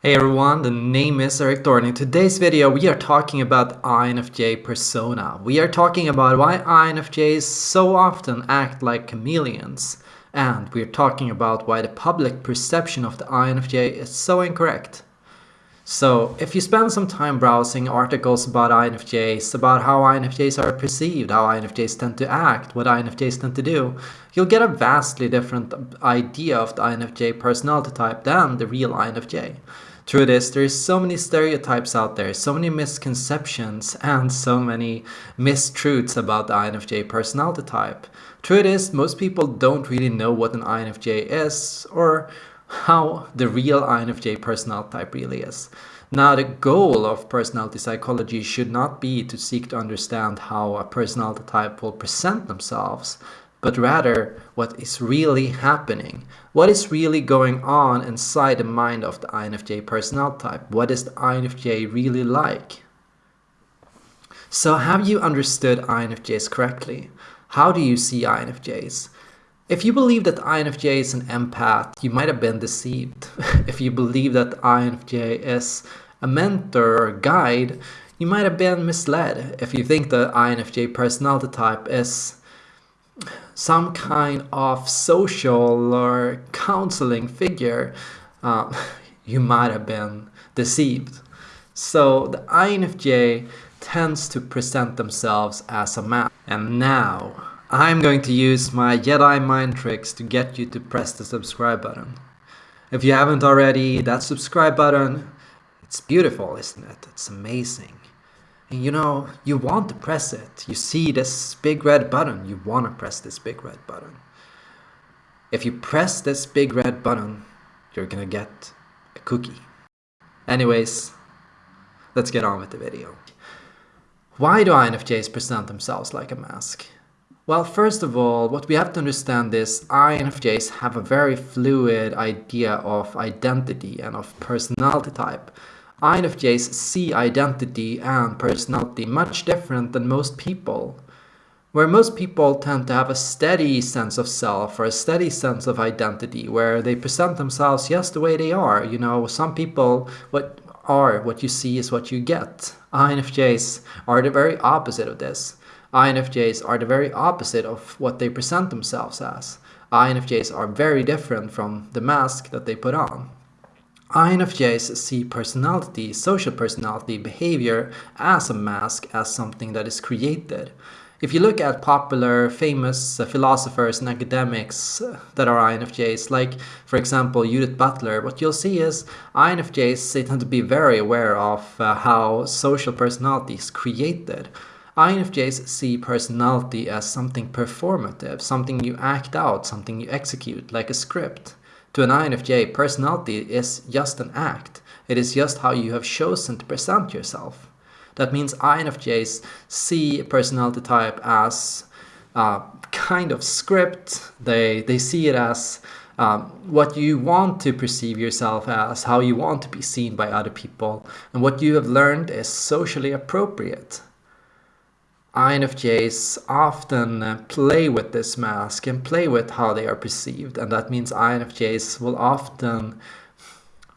Hey everyone, the name is Erik Thor. In today's video, we are talking about INFJ persona. We are talking about why INFJs so often act like chameleons. And we're talking about why the public perception of the INFJ is so incorrect. So, if you spend some time browsing articles about INFJs, about how INFJs are perceived, how INFJs tend to act, what INFJs tend to do, you'll get a vastly different idea of the INFJ personality type than the real INFJ. Truth is, there's so many stereotypes out there, so many misconceptions, and so many mistruths about the INFJ personality type. Truth is, most people don't really know what an INFJ is, or how the real INFJ personality type really is. Now, the goal of personality psychology should not be to seek to understand how a personality type will present themselves, but rather what is really happening. What is really going on inside the mind of the INFJ personality type? What is the INFJ really like? So have you understood INFJs correctly? How do you see INFJs? If you believe that INFJ is an empath, you might have been deceived. if you believe that INFJ is a mentor or guide, you might have been misled. If you think the INFJ personality type is some kind of social or counseling figure, uh, you might have been deceived. So the INFJ tends to present themselves as a man. And now, I'm going to use my Jedi mind tricks to get you to press the subscribe button. If you haven't already, that subscribe button, it's beautiful, isn't it? It's amazing. And you know, you want to press it. You see this big red button, you want to press this big red button. If you press this big red button, you're gonna get a cookie. Anyways, let's get on with the video. Why do INFJs present themselves like a mask? Well, first of all, what we have to understand is INFJs have a very fluid idea of identity and of personality type. INFJs see identity and personality much different than most people. Where most people tend to have a steady sense of self or a steady sense of identity, where they present themselves just the way they are. You know, some people, what are what you see is what you get. INFJs are the very opposite of this. INFJs are the very opposite of what they present themselves as. INFJs are very different from the mask that they put on. INFJs see personality, social personality, behavior as a mask, as something that is created. If you look at popular, famous uh, philosophers and academics uh, that are INFJs, like, for example, Judith Butler, what you'll see is INFJs they tend to be very aware of uh, how social personality is created. INFJs see personality as something performative, something you act out, something you execute, like a script. To an INFJ, personality is just an act. It is just how you have chosen to present yourself. That means INFJs see personality type as a kind of script. They, they see it as um, what you want to perceive yourself as, how you want to be seen by other people, and what you have learned is socially appropriate. INFJs often uh, play with this mask and play with how they are perceived and that means INFJs will often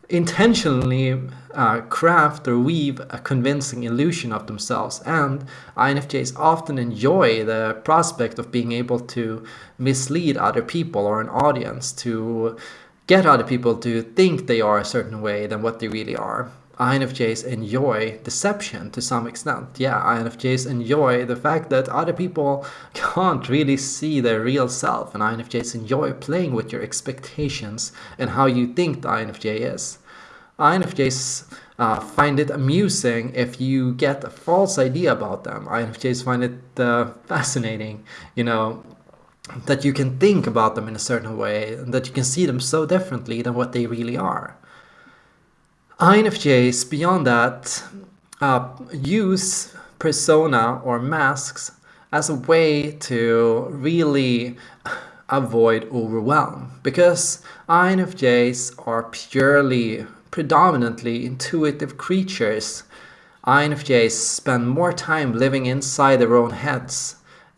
intentionally uh, craft or weave a convincing illusion of themselves and INFJs often enjoy the prospect of being able to mislead other people or an audience to get other people to think they are a certain way than what they really are. INFJs enjoy deception to some extent. Yeah, INFJs enjoy the fact that other people can't really see their real self, and INFJs enjoy playing with your expectations and how you think the INFJ is. INFJs uh, find it amusing if you get a false idea about them. INFJs find it uh, fascinating, you know, that you can think about them in a certain way, and that you can see them so differently than what they really are. INFJs, beyond that, uh, use persona or masks as a way to really avoid overwhelm because INFJs are purely, predominantly intuitive creatures. INFJs spend more time living inside their own heads.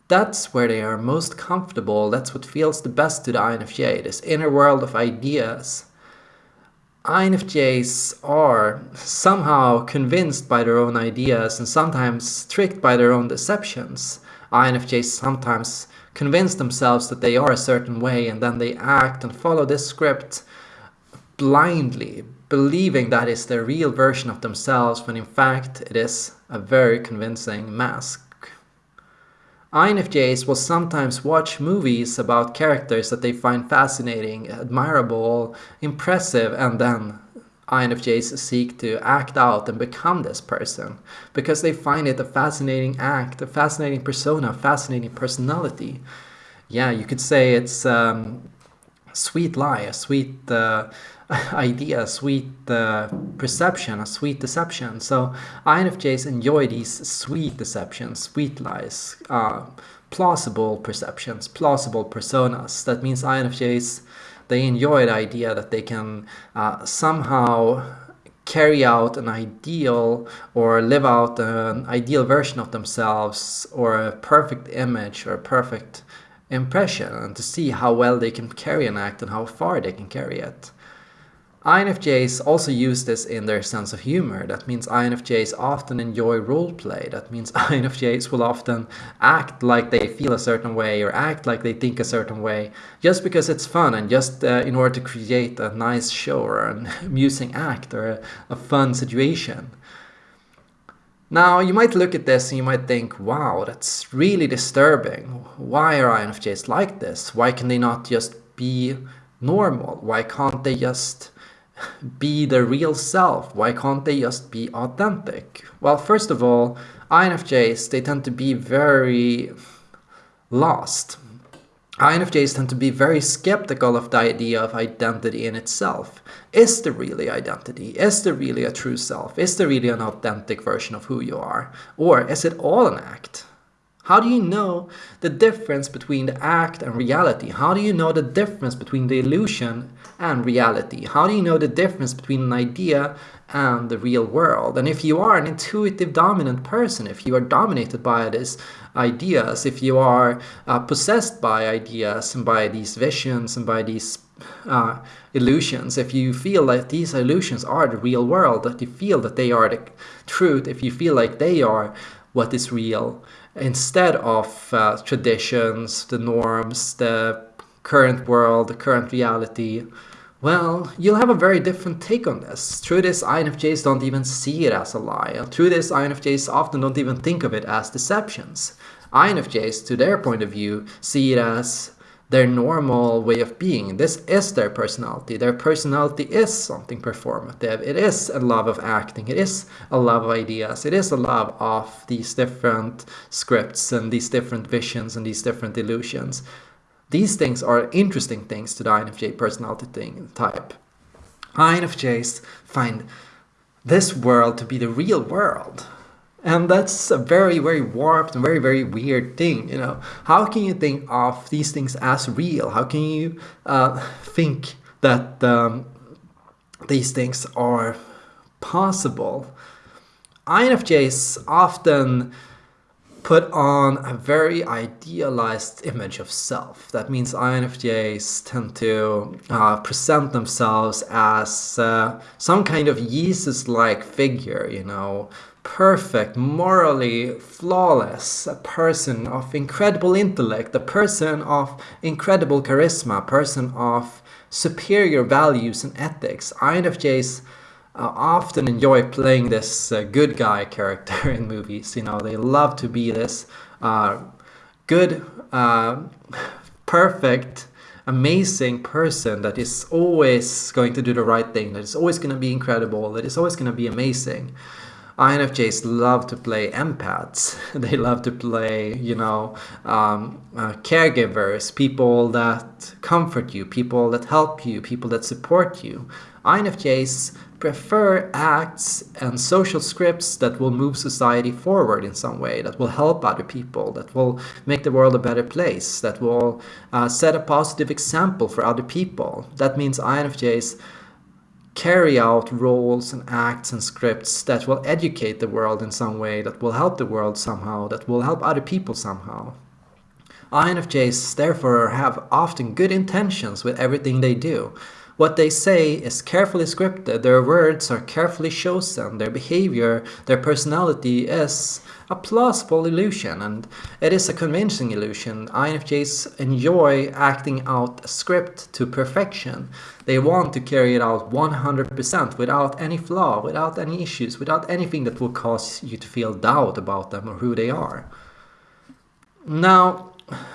That's where they are most comfortable, that's what feels the best to the INFJ, this inner world of ideas. INFJs are somehow convinced by their own ideas and sometimes tricked by their own deceptions. INFJs sometimes convince themselves that they are a certain way and then they act and follow this script blindly, believing that is the real version of themselves when in fact it is a very convincing mask. INFJs will sometimes watch movies about characters that they find fascinating, admirable, impressive, and then INFJs seek to act out and become this person because they find it a fascinating act, a fascinating persona, a fascinating personality. Yeah, you could say it's um, sweet lie, a sweet uh, idea, a sweet uh, perception, a sweet deception. So INFJs enjoy these sweet deceptions, sweet lies, uh, plausible perceptions, plausible personas. That means INFJs, they enjoy the idea that they can uh, somehow carry out an ideal or live out an ideal version of themselves or a perfect image or a perfect impression and to see how well they can carry an act and how far they can carry it. INFJs also use this in their sense of humor. That means INFJs often enjoy roleplay. That means INFJs will often act like they feel a certain way or act like they think a certain way just because it's fun and just uh, in order to create a nice show or an amusing act or a, a fun situation. Now, you might look at this and you might think, wow, that's really disturbing. Why are INFJs like this? Why can they not just be normal? Why can't they just be their real self? Why can't they just be authentic? Well, first of all, INFJs, they tend to be very lost. INFJs tend to be very skeptical of the idea of identity in itself. Is there really identity? Is there really a true self? Is there really an authentic version of who you are? Or is it all an act? How do you know the difference between the act and reality? How do you know the difference between the illusion and reality? How do you know the difference between an idea and the real world? And if you are an intuitive dominant person, if you are dominated by these ideas, if you are uh, possessed by ideas and by these visions and by these uh, illusions, if you feel that these illusions are the real world, that you feel that they are the truth, if you feel like they are what is real, instead of uh, traditions, the norms, the current world, the current reality, well, you'll have a very different take on this. Through this, INFJs don't even see it as a lie. Through this, INFJs often don't even think of it as deceptions. INFJs, to their point of view, see it as their normal way of being. This is their personality. Their personality is something performative. It is a love of acting. It is a love of ideas. It is a love of these different scripts and these different visions and these different illusions. These things are interesting things to the INFJ personality thing, type. INFJs find this world to be the real world. And that's a very, very warped and very, very weird thing, you know. How can you think of these things as real? How can you uh, think that um, these things are possible? INFJs often put on a very idealized image of self. That means INFJs tend to uh, present themselves as uh, some kind of Jesus-like figure, you know, perfect, morally flawless, a person of incredible intellect, a person of incredible charisma, a person of superior values and ethics. INFJs uh, often enjoy playing this uh, good guy character in movies. You know, they love to be this uh, good, uh, perfect, amazing person that is always going to do the right thing, that is always going to be incredible, that is always going to be amazing. INFJs love to play empaths. They love to play, you know, um, uh, caregivers, people that comfort you, people that help you, people that support you. INFJs prefer acts and social scripts that will move society forward in some way, that will help other people, that will make the world a better place, that will uh, set a positive example for other people. That means INFJs carry out roles and acts and scripts that will educate the world in some way, that will help the world somehow, that will help other people somehow. INFJs therefore have often good intentions with everything they do. What they say is carefully scripted, their words are carefully chosen, their behavior, their personality is a plausible illusion and it is a convincing illusion. INFJs enjoy acting out a script to perfection. They want to carry it out 100% without any flaw, without any issues, without anything that will cause you to feel doubt about them or who they are. Now,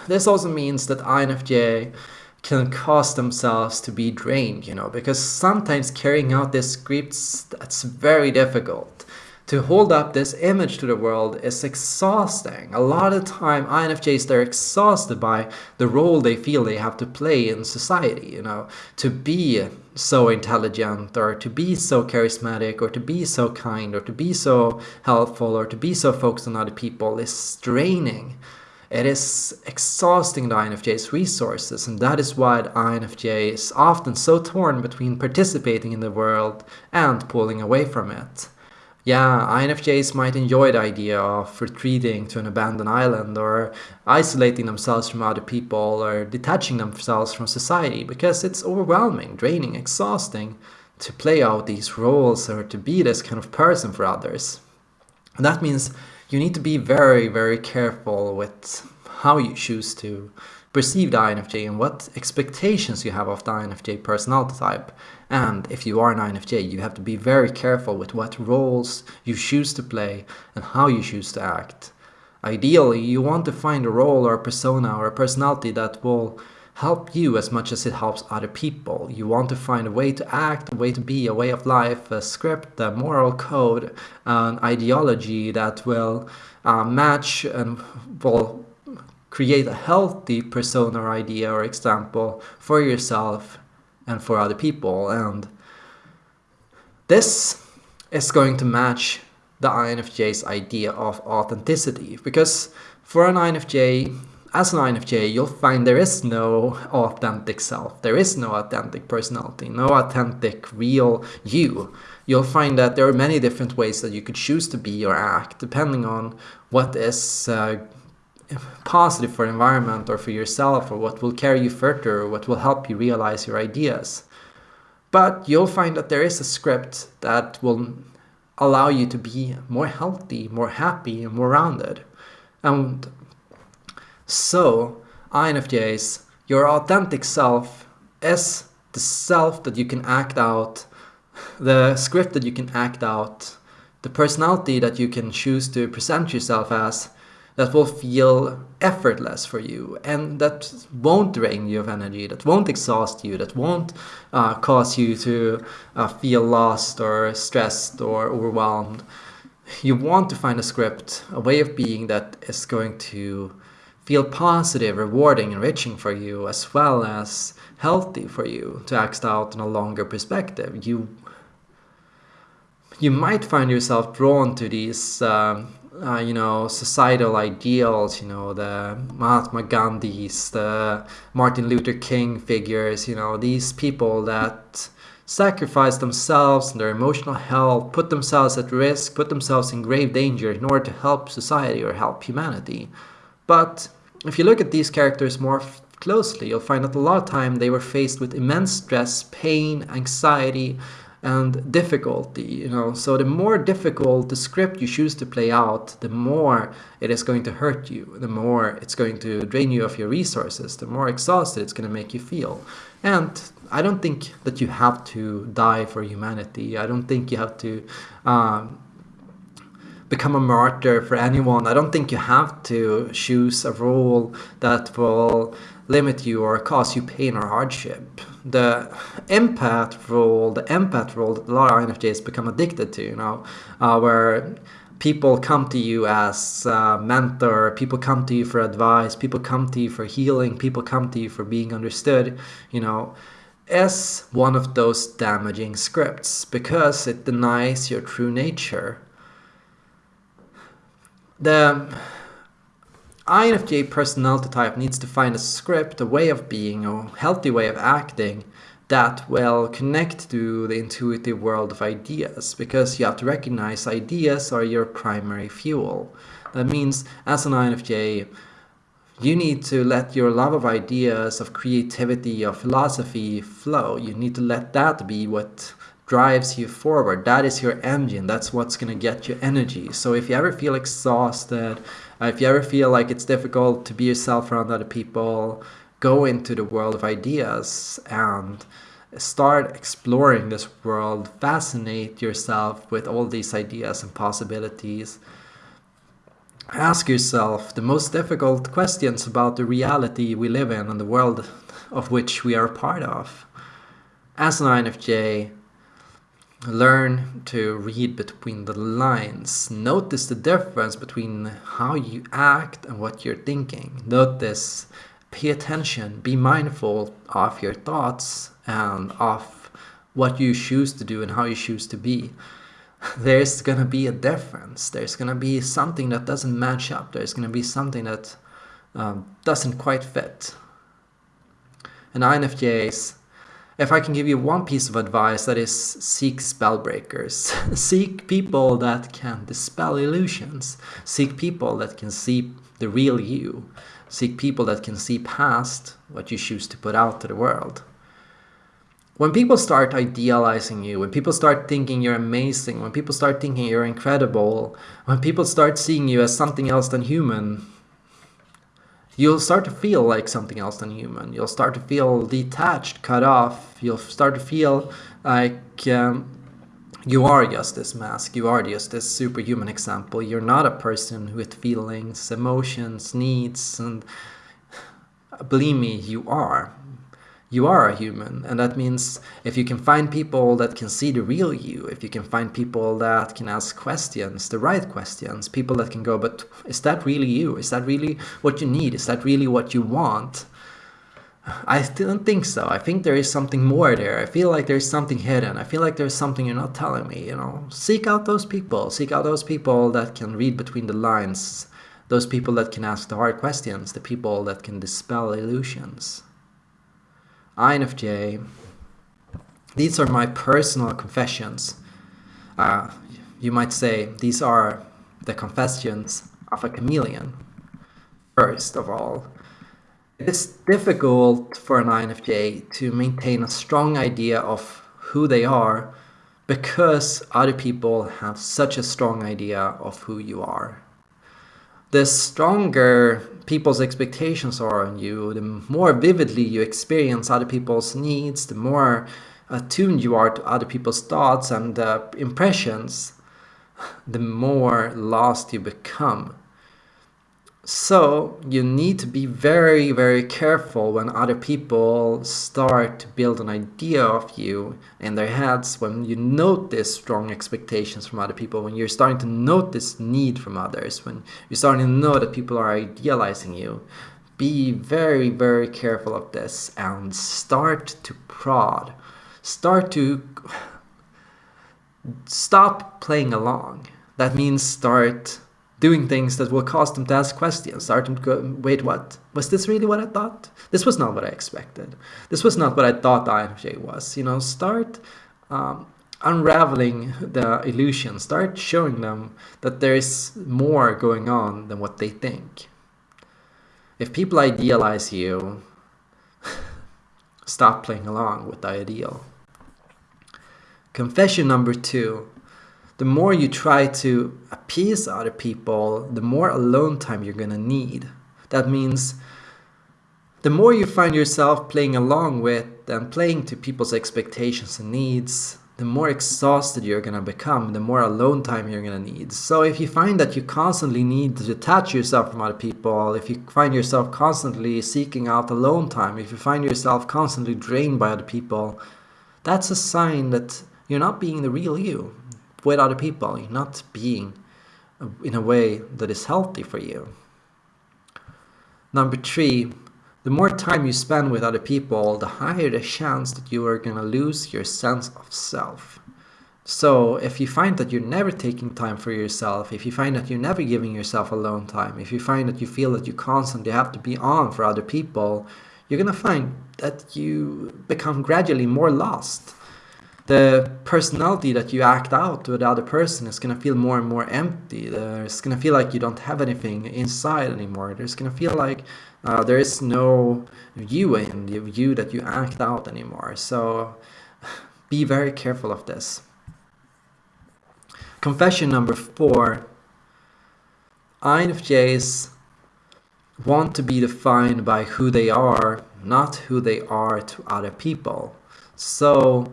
this also means that INFJ can cause themselves to be drained, you know, because sometimes carrying out these scripts, that's very difficult. To hold up this image to the world is exhausting. A lot of time, INFJs, they're exhausted by the role they feel they have to play in society, you know, to be so intelligent or to be so charismatic or to be so kind or to be so helpful or to be so focused on other people is draining. It is exhausting the INFJ's resources, and that is why the INFJ is often so torn between participating in the world and pulling away from it. Yeah, INFJs might enjoy the idea of retreating to an abandoned island or isolating themselves from other people or detaching themselves from society because it's overwhelming, draining, exhausting to play out these roles or to be this kind of person for others. And that means you need to be very, very careful with how you choose to perceive the INFJ and what expectations you have of the INFJ personality type. And if you are an INFJ, you have to be very careful with what roles you choose to play and how you choose to act. Ideally, you want to find a role or a persona or a personality that will help you as much as it helps other people. You want to find a way to act, a way to be, a way of life, a script, a moral code, an ideology that will uh, match and will create a healthy persona or idea or example for yourself and for other people. And this is going to match the INFJ's idea of authenticity because for an INFJ, as an INFJ, you'll find there is no authentic self. There is no authentic personality, no authentic real you. You'll find that there are many different ways that you could choose to be or act, depending on what is uh, positive for environment or for yourself, or what will carry you further, or what will help you realize your ideas. But you'll find that there is a script that will allow you to be more healthy, more happy, and more rounded. And so, INFJs, your authentic self is the self that you can act out, the script that you can act out, the personality that you can choose to present yourself as that will feel effortless for you and that won't drain you of energy, that won't exhaust you, that won't uh, cause you to uh, feel lost or stressed or overwhelmed. You want to find a script, a way of being that is going to feel positive, rewarding, enriching for you, as well as healthy for you to act out in a longer perspective. You you might find yourself drawn to these, um, uh, you know, societal ideals. You know, the Mahatma Gandhis, the Martin Luther King figures. You know, these people that sacrifice themselves and their emotional health, put themselves at risk, put themselves in grave danger in order to help society or help humanity. But if you look at these characters more closely, you'll find that a lot of time they were faced with immense stress, pain, anxiety, and difficulty, you know. So the more difficult the script you choose to play out, the more it is going to hurt you, the more it's going to drain you of your resources, the more exhausted it's going to make you feel. And I don't think that you have to die for humanity. I don't think you have to um, become a martyr for anyone. I don't think you have to choose a role that will limit you or cause you pain or hardship. The empath role, the empath role that a lot of INFJs become addicted to, you know, uh, where people come to you as a mentor, people come to you for advice, people come to you for healing, people come to you for being understood, you know, is one of those damaging scripts because it denies your true nature the INFJ personality type needs to find a script, a way of being, a healthy way of acting that will connect to the intuitive world of ideas because you have to recognize ideas are your primary fuel. That means as an INFJ, You need to let your love of ideas, of creativity, of philosophy flow. You need to let that be what drives you forward. That is your engine. That's what's going to get you energy. So if you ever feel exhausted, uh, if you ever feel like it's difficult to be yourself around other people, go into the world of ideas and start exploring this world. Fascinate yourself with all these ideas and possibilities. Ask yourself the most difficult questions about the reality we live in and the world of which we are a part of. As an INFJ, learn to read between the lines. Notice the difference between how you act and what you're thinking. Notice, pay attention, be mindful of your thoughts and of what you choose to do and how you choose to be. There's gonna be a difference. There's gonna be something that doesn't match up. There's gonna be something that um, doesn't quite fit. And INFJs if I can give you one piece of advice, that is seek spell breakers. seek people that can dispel illusions. Seek people that can see the real you. Seek people that can see past what you choose to put out to the world. When people start idealizing you, when people start thinking you're amazing, when people start thinking you're incredible, when people start seeing you as something else than human, you'll start to feel like something else than human. You'll start to feel detached, cut off. You'll start to feel like um, you are just this mask. You are just this superhuman example. You're not a person with feelings, emotions, needs, and believe me, you are you are a human and that means if you can find people that can see the real you if you can find people that can ask questions the right questions people that can go but is that really you is that really what you need is that really what you want I don't think so. I think there is something more there. I feel like there's something hidden. I feel like there's something you're not telling me, you know. Seek out those people. Seek out those people that can read between the lines. Those people that can ask the hard questions. The people that can dispel illusions. INFJ. These are my personal confessions. Uh, you might say these are the confessions of a chameleon. First of all, it's difficult for an INFJ to maintain a strong idea of who they are because other people have such a strong idea of who you are the stronger people's expectations are on you, the more vividly you experience other people's needs, the more attuned you are to other people's thoughts and uh, impressions, the more lost you become. So you need to be very, very careful when other people start to build an idea of you in their heads, when you notice strong expectations from other people, when you're starting to notice need from others, when you're starting to know that people are idealizing you. Be very, very careful of this and start to prod. Start to stop playing along. That means start doing things that will cause them to ask questions, start to go, wait, what? Was this really what I thought? This was not what I expected. This was not what I thought INFJ was. You know, start um, unraveling the illusion, start showing them that there is more going on than what they think. If people idealize you, stop playing along with the ideal. Confession number two the more you try to appease other people, the more alone time you're going to need. That means the more you find yourself playing along with and playing to people's expectations and needs, the more exhausted you're going to become, the more alone time you're going to need. So if you find that you constantly need to detach yourself from other people, if you find yourself constantly seeking out alone time, if you find yourself constantly drained by other people, that's a sign that you're not being the real you with other people, not being uh, in a way that is healthy for you. Number three, the more time you spend with other people, the higher the chance that you are going to lose your sense of self. So if you find that you're never taking time for yourself, if you find that you're never giving yourself alone time, if you find that you feel that you constantly have to be on for other people, you're going to find that you become gradually more lost the personality that you act out to the other person is going to feel more and more empty. It's going to feel like you don't have anything inside anymore. There's going to feel like uh, there is no you in the you that you act out anymore. So be very careful of this. Confession number four. INFJs want to be defined by who they are, not who they are to other people. So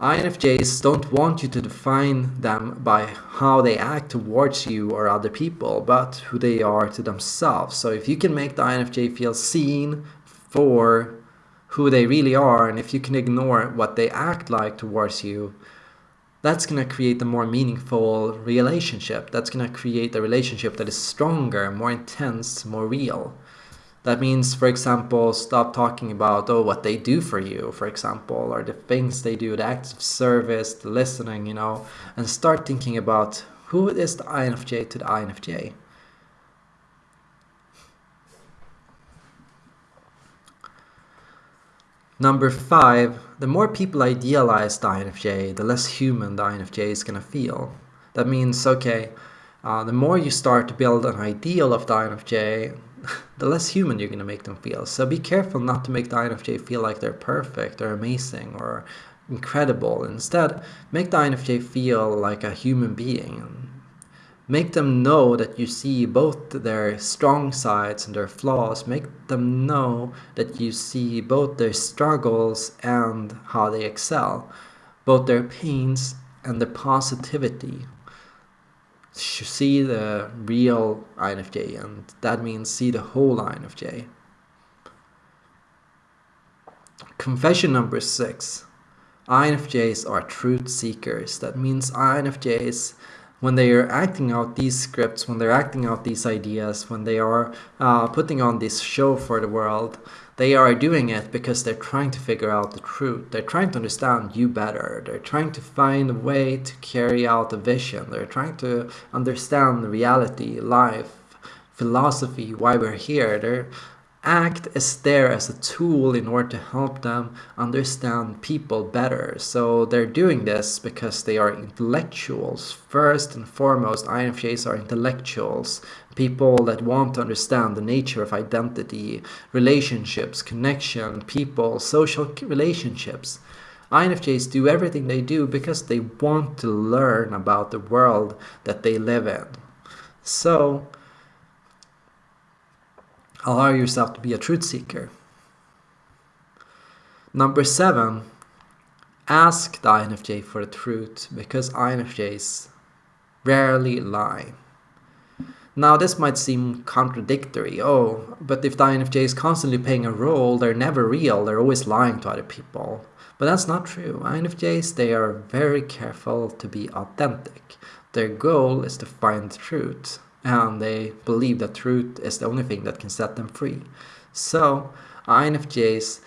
INFJs don't want you to define them by how they act towards you or other people, but who they are to themselves. So if you can make the INFJ feel seen for who they really are, and if you can ignore what they act like towards you, that's going to create a more meaningful relationship. That's going to create a relationship that is stronger, more intense, more real. That means, for example, stop talking about, oh, what they do for you, for example, or the things they do, the acts of service, the listening, you know, and start thinking about who is the INFJ to the INFJ. Number five, the more people idealize the INFJ, the less human the INFJ is going to feel. That means, okay, uh, the more you start to build an ideal of the INFJ, the less human you're going to make them feel. So be careful not to make the INFJ feel like they're perfect or amazing or incredible. Instead, make the INFJ feel like a human being. Make them know that you see both their strong sides and their flaws. Make them know that you see both their struggles and how they excel, both their pains and their positivity see the real INFJ and that means see the whole INFJ. Confession number six. INFJs are truth seekers. That means INFJs, when they are acting out these scripts, when they're acting out these ideas, when they are uh, putting on this show for the world, they are doing it because they're trying to figure out the truth. They're trying to understand you better. They're trying to find a way to carry out a vision. They're trying to understand reality, life, philosophy, why we're here. They're act as there as a tool in order to help them understand people better. So they're doing this because they are intellectuals. First and foremost, INFJs are intellectuals. People that want to understand the nature of identity, relationships, connection, people, social relationships. INFJs do everything they do because they want to learn about the world that they live in. So Allow yourself to be a truth seeker. Number seven, ask the INFJ for the truth because INFJs rarely lie. Now this might seem contradictory, oh, but if the INFJ is constantly playing a role, they're never real, they're always lying to other people. But that's not true. INFJs, they are very careful to be authentic. Their goal is to find truth and they believe that truth is the only thing that can set them free. So INFJs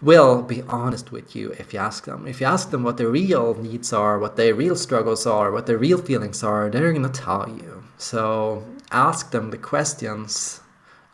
will be honest with you if you ask them. If you ask them what their real needs are, what their real struggles are, what their real feelings are, they're going to tell you. So ask them the questions,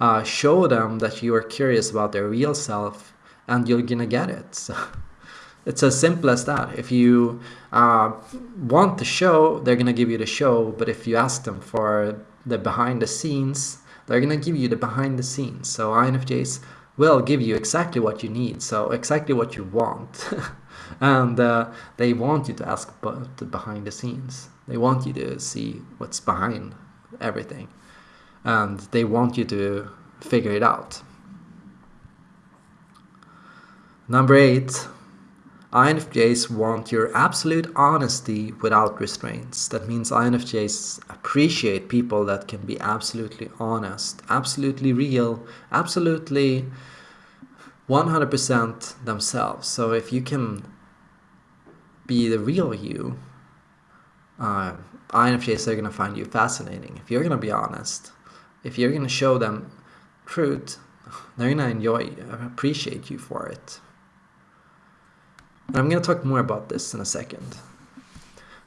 uh, show them that you are curious about their real self, and you're going to get it. So, it's as simple as that. If you uh, want the show, they're going to give you the show. But if you ask them for the behind the scenes, they're going to give you the behind the scenes. So INFJs will give you exactly what you need. So exactly what you want. and uh, they want you to ask about the behind the scenes. They want you to see what's behind everything. And they want you to figure it out. Number eight, INFJs want your absolute honesty without restraints. That means INFJs appreciate people that can be absolutely honest, absolutely real, absolutely 100% themselves. So if you can be the real you, uh, INFJs are going to find you fascinating. If you're going to be honest, if you're going to show them truth, they're going to enjoy, appreciate you for it. And I'm going to talk more about this in a second.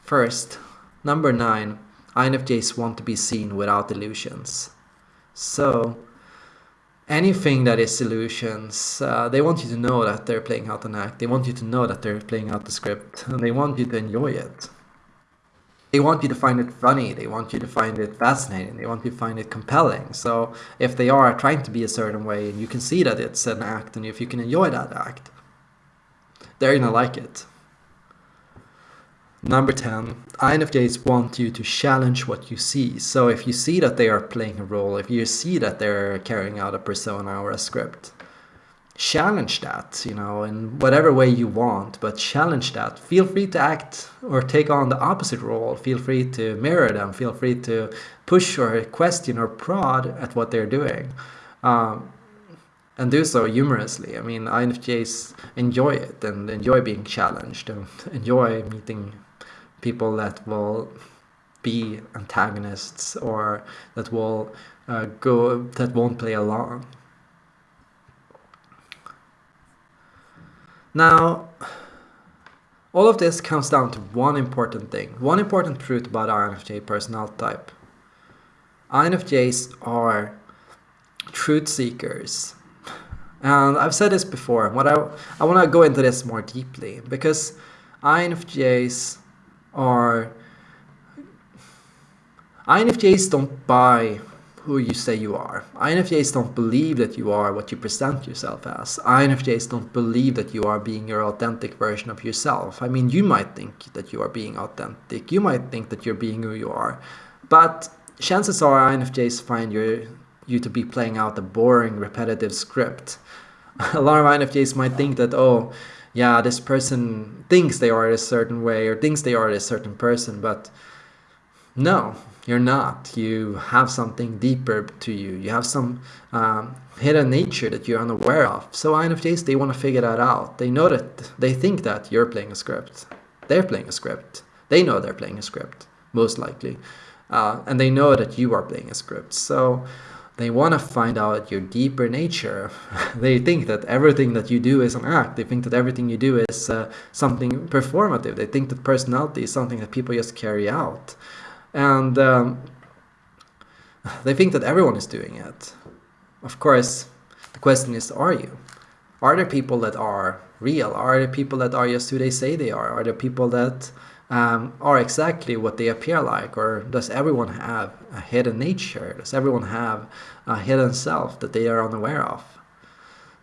First, number 9, INFJs want to be seen without illusions. So, anything that is illusions, uh, they want you to know that they're playing out an act. They want you to know that they're playing out the script, and they want you to enjoy it. They want you to find it funny. They want you to find it fascinating. They want you to find it compelling. So if they are trying to be a certain way, and you can see that it's an act, and if you can enjoy that act, they're gonna like it. Number 10, INFJs want you to challenge what you see. So if you see that they are playing a role, if you see that they're carrying out a persona or a script, challenge that, you know, in whatever way you want, but challenge that. Feel free to act or take on the opposite role. Feel free to mirror them. Feel free to push or question or prod at what they're doing. Um, and do so humorously. I mean, INFJs enjoy it and enjoy being challenged and enjoy meeting people that will be antagonists or that will uh, go that won't play along. Now, all of this comes down to one important thing, one important truth about INFJ personality type. INFJs are truth seekers. And I've said this before, what I, I want to go into this more deeply because INFJs are INFJs don't buy who you say you are. INFJs don't believe that you are what you present yourself as. INFJs don't believe that you are being your authentic version of yourself. I mean, you might think that you are being authentic. You might think that you're being who you are. But chances are INFJs find your, you to be playing out a boring, repetitive script. A lot of INFJs might think that, oh, yeah, this person thinks they are a certain way or thinks they are a certain person, but no, you're not. You have something deeper to you. You have some um, hidden nature that you're unaware of. So INFJs, they want to figure that out. They know that, they think that you're playing a script. They're playing a script. They know they're playing a script, most likely. Uh, and they know that you are playing a script. So they want to find out your deeper nature. they think that everything that you do is an act. They think that everything you do is uh, something performative. They think that personality is something that people just carry out. And um, they think that everyone is doing it. Of course, the question is, are you? Are there people that are real? Are there people that are just who they say they are? Are there people that um, are exactly what they appear like? Or does everyone have a hidden nature? Does everyone have a hidden self that they are unaware of?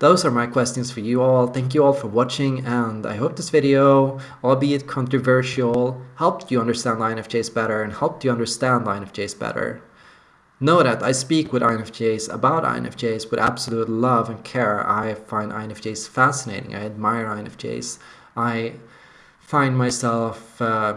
Those are my questions for you all. Thank you all for watching and I hope this video, albeit controversial, helped you understand INFJs better and helped you understand INFJs better. Know that I speak with INFJs about INFJs with absolute love and care. I find INFJs fascinating. I admire INFJs. I find myself uh,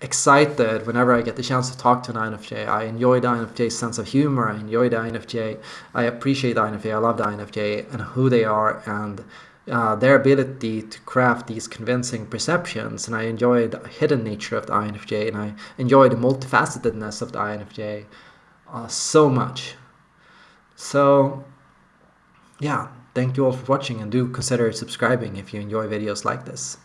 excited whenever I get the chance to talk to an INFJ. I enjoy the INFJ's sense of humor. I enjoy the INFJ. I appreciate the INFJ. I love the INFJ and who they are and uh, their ability to craft these convincing perceptions. And I enjoy the hidden nature of the INFJ and I enjoy the multifacetedness of the INFJ uh, so much. So, yeah, thank you all for watching and do consider subscribing if you enjoy videos like this.